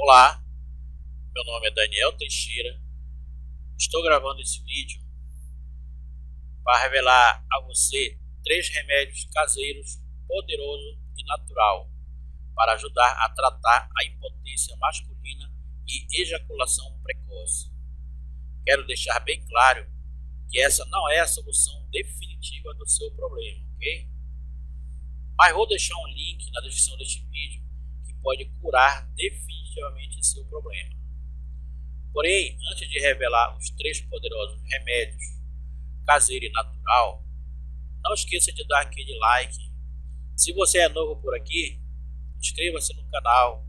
Olá, meu nome é Daniel Teixeira. Estou gravando esse vídeo para revelar a você três remédios caseiros poderoso e natural para ajudar a tratar a impotência masculina e ejaculação precoce. Quero deixar bem claro que essa não é a solução definitiva do seu problema, ok? Mas vou deixar um link na descrição deste vídeo que pode curar definitivamente definitivamente seu problema. Porém, antes de revelar os três poderosos remédios, caseiro e natural, não esqueça de dar aquele like. Se você é novo por aqui, inscreva-se no canal,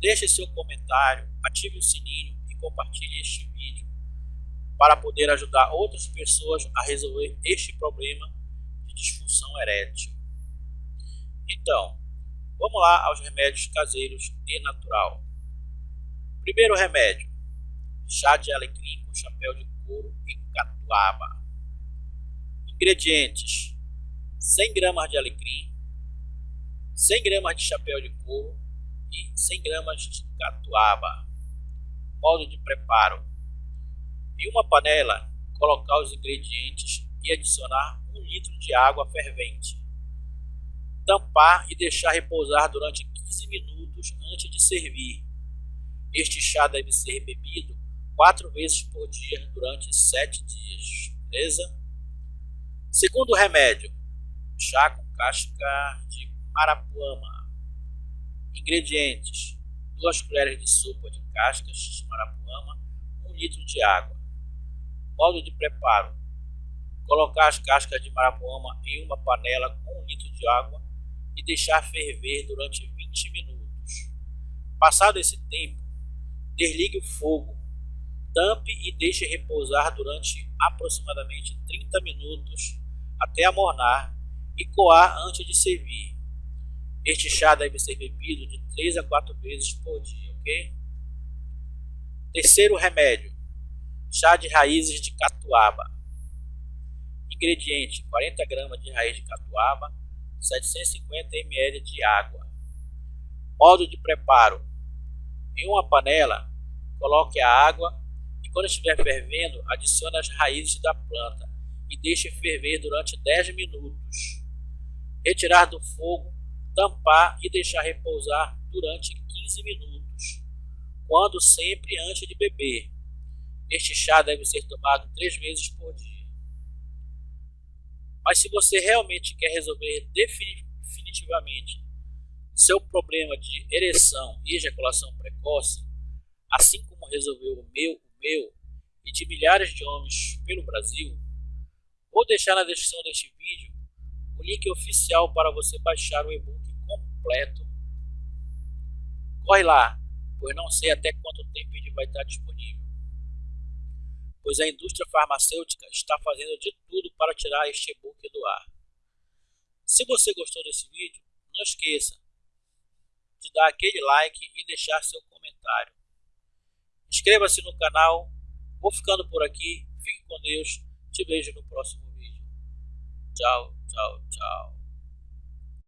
deixe seu comentário, ative o sininho e compartilhe este vídeo para poder ajudar outras pessoas a resolver este problema de disfunção erétil. Então, vamos lá aos remédios caseiros e natural. Primeiro remédio: chá de alecrim com chapéu de couro e catuaba. Ingredientes: 100 gramas de alecrim, 100 gramas de chapéu de couro e 100 gramas de catuaba. Modo de preparo: em uma panela, colocar os ingredientes e adicionar 1 litro de água fervente. Tampar e deixar repousar durante 15 minutos antes de servir este chá deve ser bebido quatro vezes por dia durante sete dias. Beleza? Segundo remédio, chá com casca de marapuama. Ingredientes: duas colheres de sopa de cascas de marapuama, um litro de água. Modo de preparo: colocar as cascas de marapuama em uma panela com um litro de água e deixar ferver durante 20 minutos. Passado esse tempo, Desligue o fogo, tampe e deixe repousar durante aproximadamente 30 minutos até amornar e coar antes de servir. Este chá deve ser bebido de 3 a 4 vezes por dia, ok? Terceiro remédio: chá de raízes de catuaba. Ingrediente: 40 gramas de raiz de catuaba, 750 ml de água. Modo de preparo: em uma panela, coloque a água e quando estiver fervendo, adicione as raízes da planta e deixe ferver durante 10 minutos. Retirar do fogo, tampar e deixar repousar durante 15 minutos, quando sempre antes de beber. Este chá deve ser tomado três vezes por dia. Mas se você realmente quer resolver definitivamente seu problema de ereção e ejaculação precoce, assim como resolveu o meu, o meu e de milhares de homens pelo Brasil, vou deixar na descrição deste vídeo o link oficial para você baixar o e-book completo. Corre lá, pois não sei até quanto tempo ele vai estar disponível. Pois a indústria farmacêutica está fazendo de tudo para tirar este e-book do ar. Se você gostou desse vídeo, não esqueça, de dar aquele like e deixar seu comentário. Inscreva-se no canal. Vou ficando por aqui. Fique com Deus. Te vejo no próximo vídeo. Tchau, tchau, tchau.